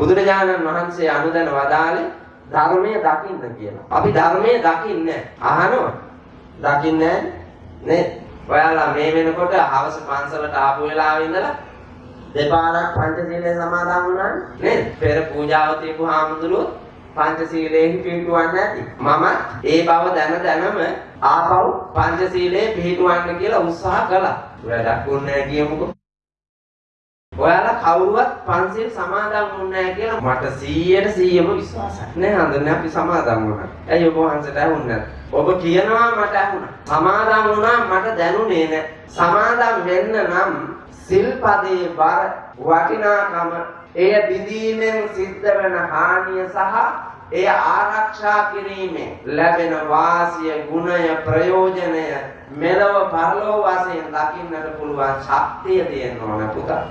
බුදුරජාණන් වහන්සේ අනුදැන වදාළේ ධර්මයේ දකින්න කියලා. අපි ධර්මයේ දකින්නේ අහනවා. දකින්නේ නේද? ඔයාලා මේ වෙනකොට හවස පන්සලට ආපු වෙලාවෙ ඉඳලා දෙපාරක් පංචශීලයේ සමාදන් වුණා නේද? පෙර පූජාව තියපු හාමුදුරුවෝ පංචශීලයෙන් පිළිටුවන්නේ නැති. මම ඒ බව දැන දැනම ආපහු පංචශීලයේ පිළිටුවන්න කියලා උත්සාහ කළා. වැඩක් වුණේ නැහැ කියමුකෝ. ඔයාලා කවුරුවත් පන්සිල් සමාදන් වුණේ නැහැ කියලා මට 100ට 100ම විශ්වාසයි. නේ හඳුනන්නේ අපි සමාදන් වුණා. ඇයි ඔබ වහන්සේට ඇහුන්නේ නැත්තේ? ඔබ කියනවා මට ඇහුණා. සමාදන් වුණා මට දැනුනේ නැහැ. සමාදන් වෙන්න නම් සිල්පදේ බර වටිනාකම එය බිඳීමෙන් සිද්ධ වෙන හානිය සහ එය ආරක්ෂා කිරීමෙන් ලැබෙන වාසිය ගුණය ප්‍රයෝජනය මෙලව පරලොව වශයෙන් දකින්නට පුළුවන් ශක්තිය තියෙන්න ඕන පුතා